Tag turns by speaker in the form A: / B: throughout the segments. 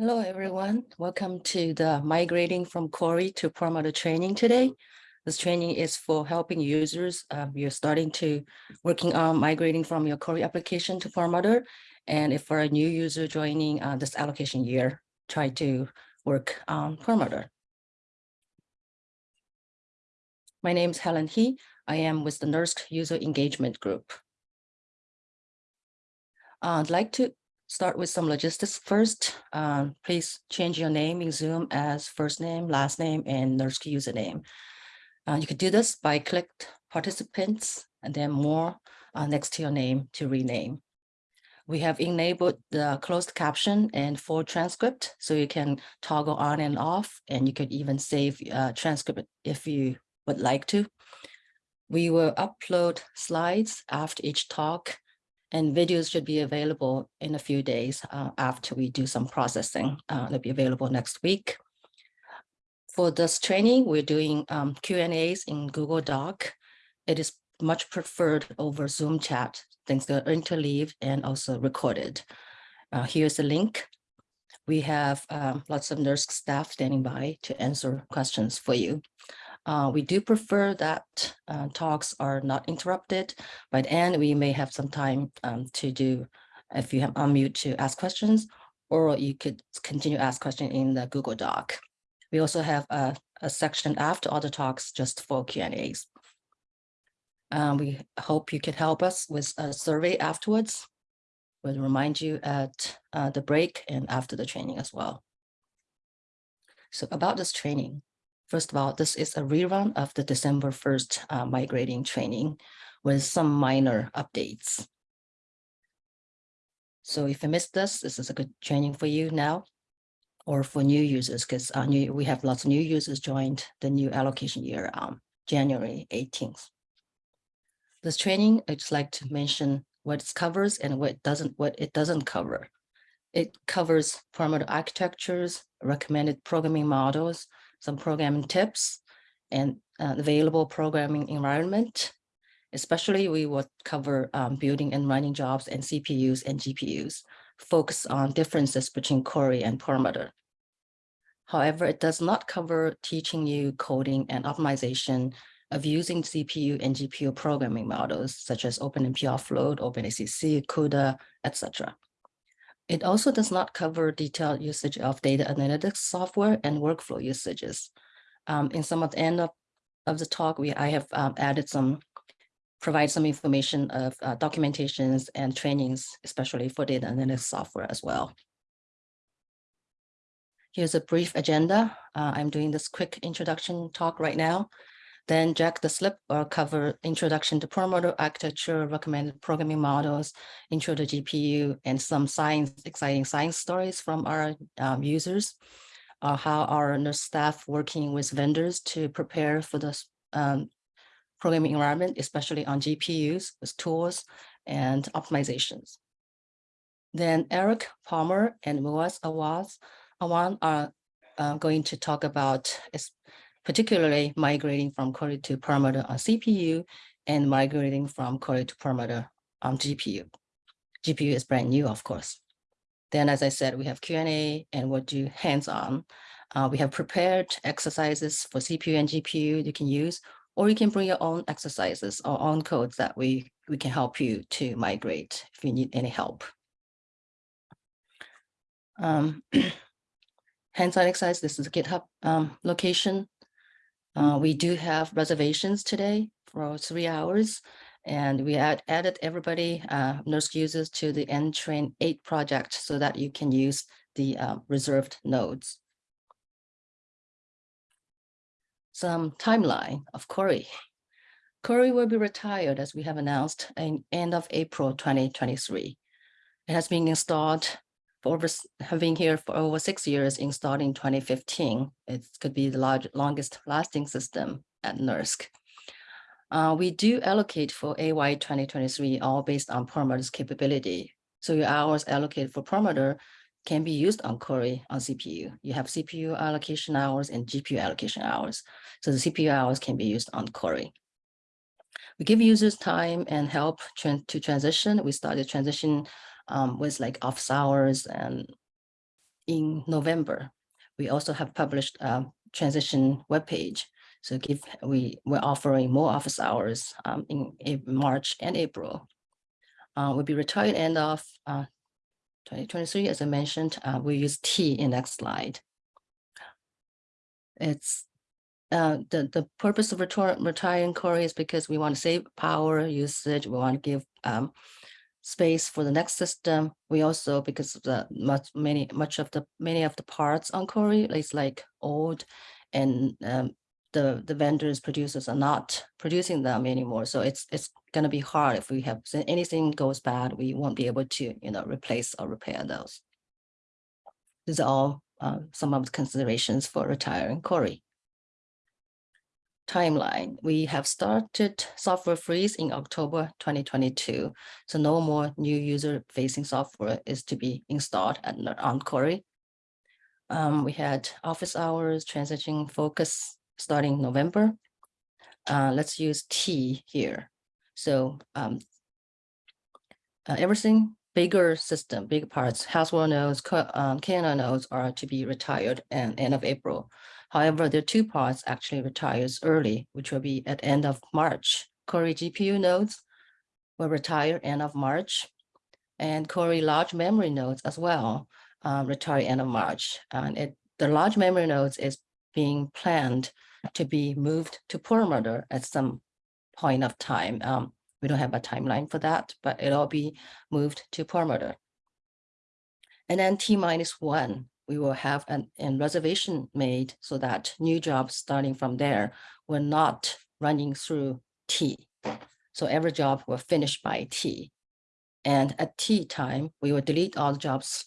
A: Hello, everyone. Welcome to the migrating from Cori to Perlmutter training today. This training is for helping users. Uh, you're starting to working on migrating from your Cori application to Perlmutter. And if for a new user joining uh, this allocation year, try to work on Perlmutter. My name is Helen He. I am with the NERSC User Engagement Group. Uh, I'd like to start with some logistics first. Um, please change your name in Zoom as first name, last name, and NERSC username. Uh, you can do this by click participants and then more uh, next to your name to rename. We have enabled the closed caption and full transcript, so you can toggle on and off, and you could even save uh, transcript if you would like to. We will upload slides after each talk and videos should be available in a few days uh, after we do some processing. Uh, they'll be available next week. For this training, we're doing um, Q&As in Google Doc. It is much preferred over Zoom chat, things are interleaved and also recorded. Uh, here's the link. We have um, lots of NERSC staff standing by to answer questions for you. Uh, we do prefer that uh, talks are not interrupted. By the end, we may have some time um, to do, if you have unmute to ask questions, or you could continue ask question in the Google Doc. We also have a, a section after all the talks just for Q&As. Um, we hope you can help us with a survey afterwards. We'll remind you at uh, the break and after the training as well. So about this training, First of all, this is a rerun of the December 1st uh, migrating training with some minor updates. So if you missed this, this is a good training for you now or for new users because uh, we have lots of new users joined the new allocation year um, January 18th. This training, I'd just like to mention what it covers and what it doesn't, what it doesn't cover. It covers Perlmutter architectures, recommended programming models, some programming tips and uh, available programming environment. Especially we will cover um, building and running jobs and CPUs and GPUs, focus on differences between Cori and Perlmutter. However, it does not cover teaching you coding and optimization of using CPU and GPU programming models such as OpenMP offload, OpenACC, CUDA, etc. It also does not cover detailed usage of data analytics software and workflow usages. Um, in some of the end of, of the talk, we I have um, added some, provide some information of uh, documentations and trainings, especially for data analytics software as well. Here's a brief agenda. Uh, I'm doing this quick introduction talk right now. Then Jack Deslippe will cover introduction to Perlmutter architecture, recommended programming models, intro to GPU, and some science, exciting science stories from our um, users, uh, how our NERSC staff working with vendors to prepare for the um, programming environment, especially on GPUs with tools and optimizations. Then Eric Palmer and Muaz Awaz Awan are uh, going to talk about particularly migrating from Cori to Perlmutter on CPU and migrating from Cori to Perlmutter on GPU. GPU is brand new, of course. Then, as I said, we have Q&A and we'll do hands-on. Uh, we have prepared exercises for CPU and GPU you can use, or you can bring your own exercises or own codes that we, we can help you to migrate if you need any help. Um, hands-on exercise, this is a GitHub um, location. Uh, we do have reservations today for three hours, and we add, added everybody, uh, users to the NTrain 8 project so that you can use the uh, reserved nodes. Some timeline of Cori. Cori will be retired as we have announced in end of April 2023. It has been installed for over having here for over six years installed in 2015. It could be the large, longest lasting system at NERSC. Uh, we do allocate for AY 2023 all based on Perlmutter's capability. So your hours allocated for Perlmutter can be used on Cori on CPU. You have CPU allocation hours and GPU allocation hours. So the CPU hours can be used on Cori. We give users time and help to transition. We started transition um, with like office hours and in November. We also have published a transition webpage. So give we we're offering more office hours um, in, March and April. Uh, will be retired end of uh, 2023, as I mentioned. Uh, we use T in next slide. It's uh, the the purpose of retiring Cori is because we want to save power usage. We want to give um, space for the next system. We also, because of the much many much of the many of the parts on Cori is like old and um, the the vendors producers are not producing them anymore. So it's it's going to be hard if we have anything goes bad, we won't be able to you know replace or repair those. These are all uh, some of the considerations for retiring Cori timeline. We have started software freeze in October 2022. So no more new user facing software is to be installed at, on Cori. Um, we had office hours transitioning focus starting November. Uh, let's use T here. So um, uh, everything bigger system, big parts, Haswell nodes, um, KNL nodes are to be retired and end of April. However, the two parts actually retires early, which will be at end of March. Cori GPU nodes will retire end of March, and Cori large memory nodes as well um, retire end of March. And it, the large memory nodes is being planned to be moved to Perlmutter at some point of time. Um, we don't have a timeline for that, but it'll be moved to Perlmutter. And then T minus one we will have an, an reservation made so that new jobs starting from there will not running through T. So every job will finish by T. And at T time, we will delete all the jobs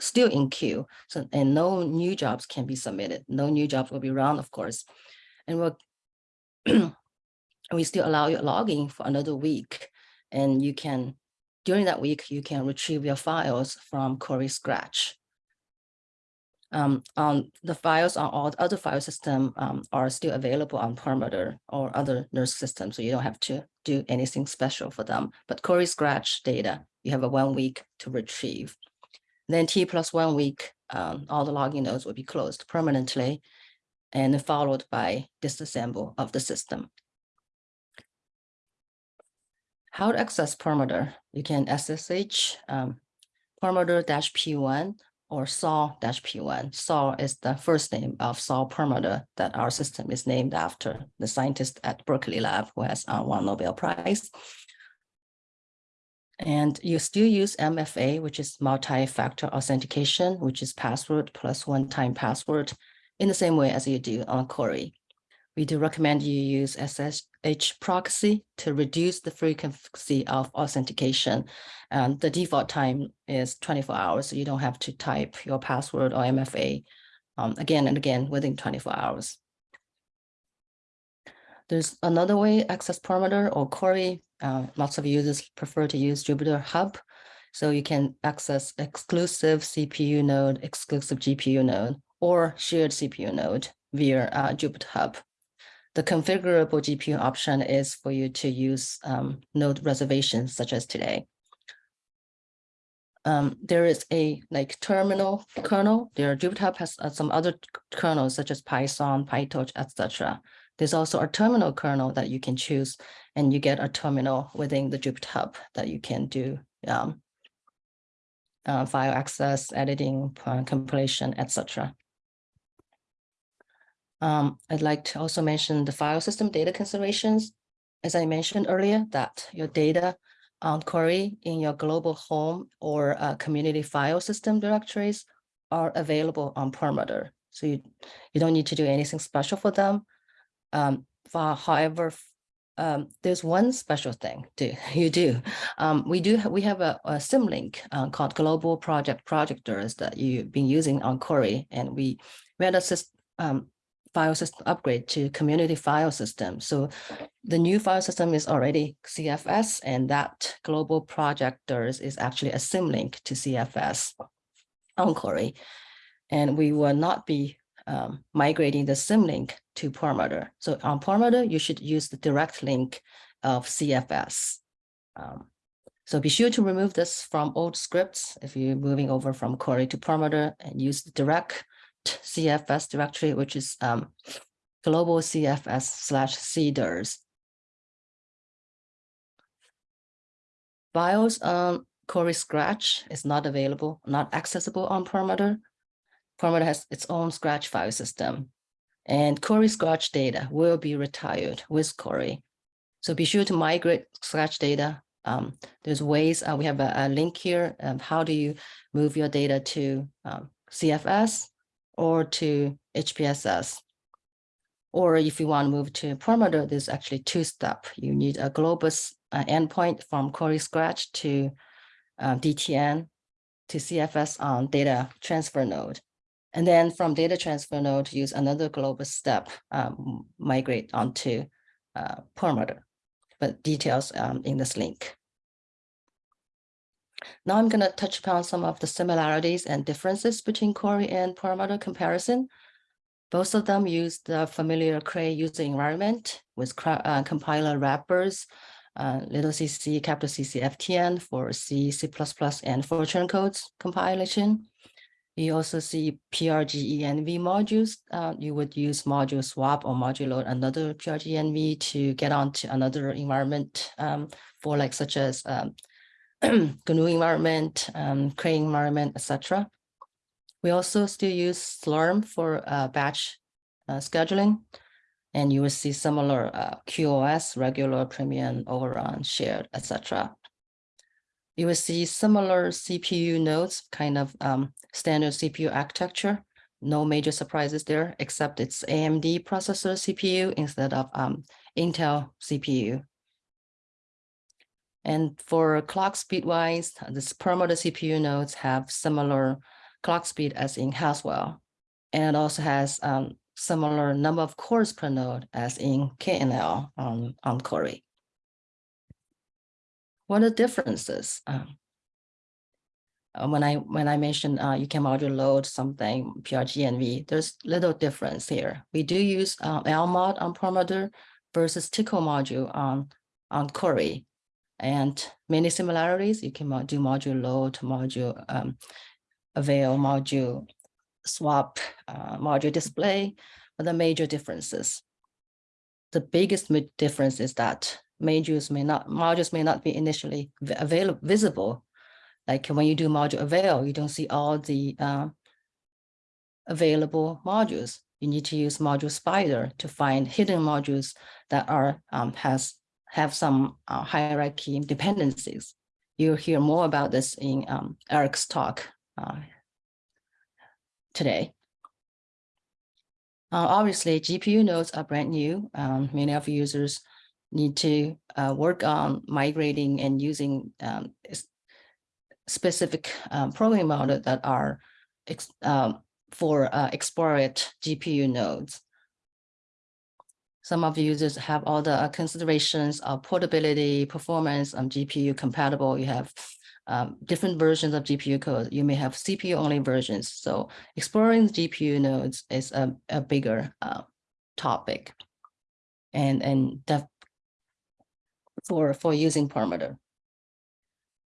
A: still in queue. So and no new jobs can be submitted. No new jobs will be run, of course. And we'll we still allow you logging for another week. And you can, during that week, you can retrieve your files from Cori Scratch um, um, the files on all the other file system um, are still available on Perlmutter or other NERSC systems, so you don't have to do anything special for them. But Cori Scratch data, you have a one week to retrieve. Then T plus one week, um, all the logging nodes will be closed permanently and followed by disassemble of the system. How to access Perlmutter? You can SSH um, Perlmutter-P1 or Saul-P1. Saul is the first name of Saul Perlmutter that our system is named after, the scientist at Berkeley Lab who has uh, won Nobel Prize. And you still use MFA, which is multi-factor authentication, which is password plus one-time password in the same way as you do on Cori. We do recommend you use SSH proxy to reduce the frequency of authentication. And the default time is 24 hours, so you don't have to type your password or MFA um, again and again within 24 hours. There's another way, access Perlmutter or Cori. Uh, lots of users prefer to use Jupyter Hub. So you can access exclusive CPU node, exclusive GPU node, or shared CPU node via uh, Jupyter Hub. The configurable GPU option is for you to use um, node reservations such as today. Um, there is a like terminal kernel. There Jupyter has uh, some other kernels such as Python, PyTorch, etc. There's also a terminal kernel that you can choose, and you get a terminal within the Jupyter Hub that you can do um, uh, file access, editing, uh, compilation, etc. Um, I'd like to also mention the file system data considerations. As I mentioned earlier, that your data on Cori in your global home or uh, community file system directories are available on Perlmutter. So you, you don't need to do anything special for them. Um, for, however, um, there's one special thing do you do. Um, we do we have a, a symlink uh, called Global Project Projectors that you've been using on Cori, and we we had a system um, file system upgrade to community file system. So the new file system is already CFS and that global projectdirs is actually a symlink to CFS on Cori. And we will not be um, migrating the symlink to Perlmutter. So on Perlmutter, you should use the direct link of CFS. Um, So be sure to remove this from old scripts if you're moving over from Cori to Perlmutter and use the direct CFS directory, which is um, global CFS slash cdirs. Files on Cori Scratch is not available, not accessible on Perlmutter. Perlmutter has its own Scratch file system. And Cori Scratch data will be retired with Cori. So be sure to migrate Scratch data. Um, there's ways, uh, we have a, a, link here. of how do you move your data to um, CFS or to HPSS? Or if you want to move to Perlmutter, there's actually two step. You need a Globus uh, endpoint from Cori Scratch to uh, DTN to CFS on data transfer node. And then from data transfer node, use another Globus step, um, migrate onto uh, Perlmutter, but details um, in this link. Now I'm going to touch upon some of the similarities and differences between Cori and Perlmutter comparison. Both of them use the familiar Cray user environment with uh, compiler wrappers, uh, little cc, capital CC, FTN for C, C++, and Fortran codes compilation. You also see PRGENV modules. Uh, you would use module swap or module load another PRGENV to get onto another environment um, for like such as um, GNU environment, um, Cray environment, etc. We also still use Slurm for uh, batch uh, scheduling, and you will see similar uh, QoS, regular, premium, overrun, shared, etc. You will see similar CPU nodes, kind of um, standard CPU architecture. No major surprises there, except it's AMD processor CPU instead of um, Intel CPU. And for clock speed wise, this Perlmutter CPU nodes have similar clock speed as in Haswell. And also has um, similar number of cores per node as in KNL on, on Cori. What are the differences? Um, uh, when I when I mentioned uh, you can module load something PRGENV, there's little difference here. We do use uh, LMOD on Perlmutter versus Tcl module on on Cori, and many similarities. You can do module load, module um, avail module swap uh, module display, but the major differences. The biggest difference is that modules may not modules may not be initially available visible. Like when you do module avail, you don't see all the uh, available modules. You need to use module spider to find hidden modules that are um, has have some uh, hierarchy dependencies. You'll hear more about this in um, Eric's talk uh, today. Uh, obviously, GPU nodes are brand new. Um, many of users need to uh, work on migrating and using um, specific um, programming models that are um, for uh, explorate GPU nodes. Some of the users have all the considerations of portability, performance, and GPU compatible. You have um, different versions of GPU code. You may have CPU only versions. So exploring GPU nodes is a, a bigger uh, topic. And, and for, for using Perlmutter.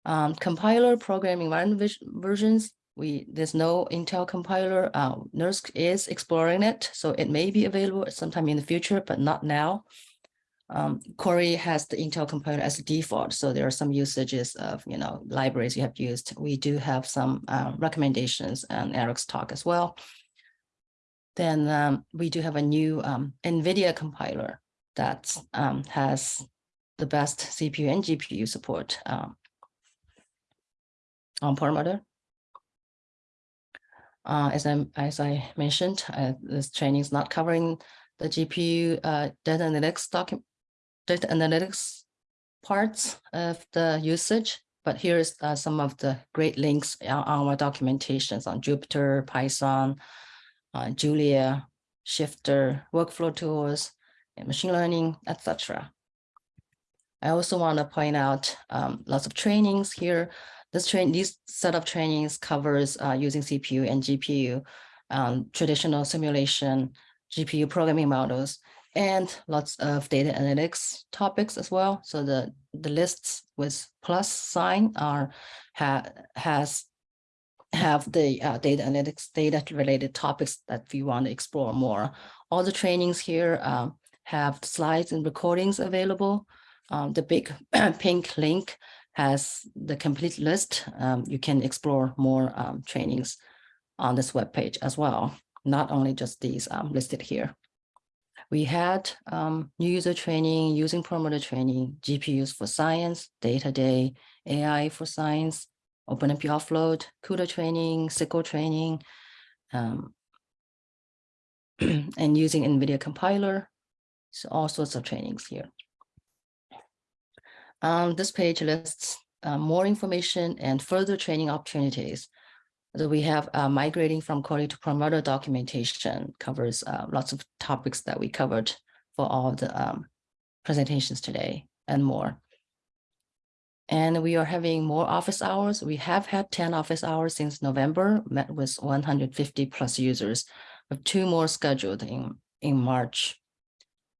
A: Um, compiler programming environment versions, we there's no Intel compiler. Uh, NERSC is exploring it, so it may be available sometime in the future, but not now um, has the Intel compiler as a default. So there are some usages of, you know, libraries you have used. We do have some uh, recommendations and Eric's talk as well. Then um, we do have a new um, NVIDIA compiler that um, has the best CPU and GPU support um, on Perlmutter. Uh, as I as I mentioned, uh, this training is not covering the GPU uh, data analytics data analytics parts of the usage, but here's uh, some of the great links on our documentations on Jupyter, Python, uh, Julia, Shifter, workflow tools, machine learning, etc. I also want to point out um, lots of trainings here. This train, these set of trainings covers uh, using CPU and GPU, um, traditional simulation, GPU programming models, and lots of data analytics topics as well. So the, the lists with plus sign are ha, has have the uh, data analytics data related topics that we want to explore more. All the trainings here um, have slides and recordings available. Um, the big pink link has the complete list. Um, you can explore more um, trainings on this webpage as well, not only just these um, listed here. We had um, new user training, using Perlmutter training, GPUs for science, data day, AI for science, OpenMP offload, CUDA training, SQL training, um, and using NVIDIA compiler. So all sorts of trainings here. Um, this page lists uh, more information and further training opportunities. So we have uh, migrating from Cori to Perlmutter documentation covers uh, lots of topics that we covered for all the um, presentations today and more. And we are having more office hours. We have had 10 office hours since November, met with 150 plus users, with two more scheduled in, in March.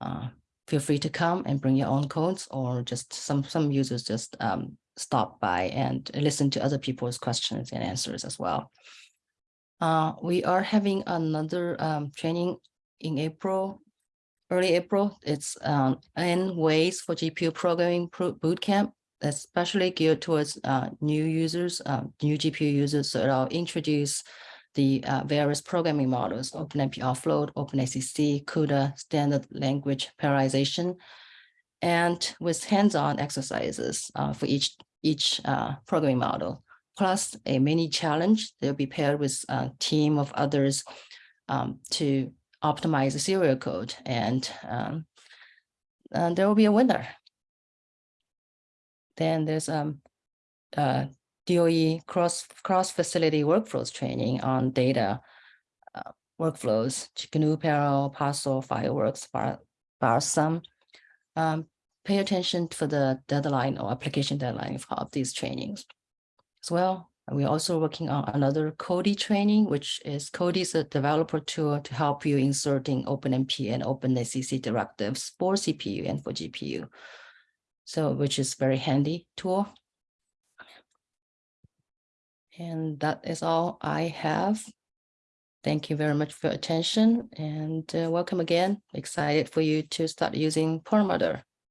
A: Uh, feel free to come and bring your own codes or just some, some users just um, stop by and listen to other people's questions and answers as well. Uh, we are having another um, training in April, early April. It's um, N ways for GPU programming bootcamp especially geared towards uh, new users, uh, new GPU users. So it'll introduce the uh, various programming models, OpenMP offload, OpenACC, CUDA, standard language parallelization, and with hands-on exercises uh, for each, each uh, programming model, plus a mini challenge. They'll be paired with a team of others um, to optimize the serial code and, um, and there will be a winner. Then there's um, uh, DOE cross cross facility workflows training on data uh, workflows, GNU, Parallel, Parsl, Fireworks, Bar, Balsam. Um, pay attention to the deadline or application deadline of these trainings as well. We're also working on another Codee training, which is Codee is a developer tool to help you inserting OpenMP and OpenACC directives for CPU and for GPU so which is very handy tool. And that is all I have. Thank you very much for your attention and uh, welcome again. Excited for you to start using Perlmutter.